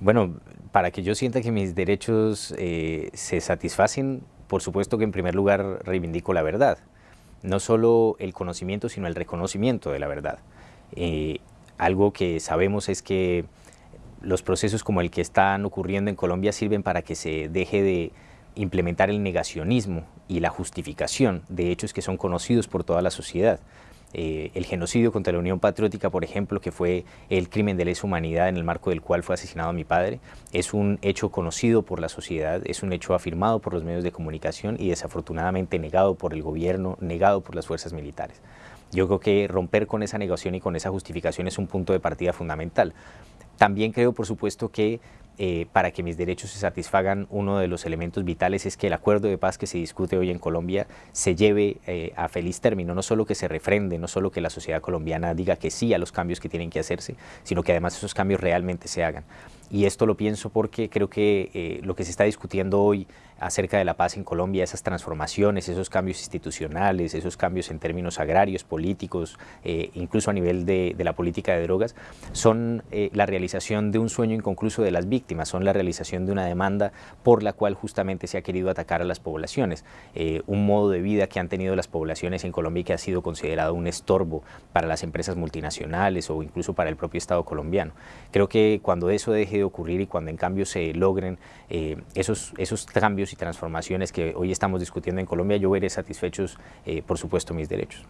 Bueno, para que yo sienta que mis derechos eh, se satisfacen, por supuesto que en primer lugar reivindico la verdad. No solo el conocimiento, sino el reconocimiento de la verdad. Eh, algo que sabemos es que los procesos como el que están ocurriendo en Colombia sirven para que se deje de implementar el negacionismo y la justificación de hechos que son conocidos por toda la sociedad. Eh, el genocidio contra la Unión Patriótica, por ejemplo, que fue el crimen de lesa humanidad en el marco del cual fue asesinado mi padre, es un hecho conocido por la sociedad, es un hecho afirmado por los medios de comunicación y desafortunadamente negado por el gobierno, negado por las fuerzas militares. Yo creo que romper con esa negación y con esa justificación es un punto de partida fundamental. También creo, por supuesto, que eh, para que mis derechos se satisfagan, uno de los elementos vitales es que el acuerdo de paz que se discute hoy en Colombia se lleve eh, a feliz término, no solo que se refrende, no solo que la sociedad colombiana diga que sí a los cambios que tienen que hacerse, sino que además esos cambios realmente se hagan. Y esto lo pienso porque creo que eh, lo que se está discutiendo hoy acerca de la paz en Colombia, esas transformaciones, esos cambios institucionales, esos cambios en términos agrarios, políticos, eh, incluso a nivel de, la política de drogas, son eh, la realización de un sueño inconcluso de las víctimas, son la realización de una demanda por la cual justamente se ha querido atacar a las poblaciones, un modo de vida que han tenido las poblaciones en Colombia y que ha sido considerado un estorbo para las empresas multinacionales o incluso para el propio Estado colombiano. Creo que cuando eso deje ocurrir y cuando en cambio se logren esos, esos cambios y transformaciones que hoy estamos discutiendo en Colombia, yo veré satisfechos, eh, por supuesto, mis derechos.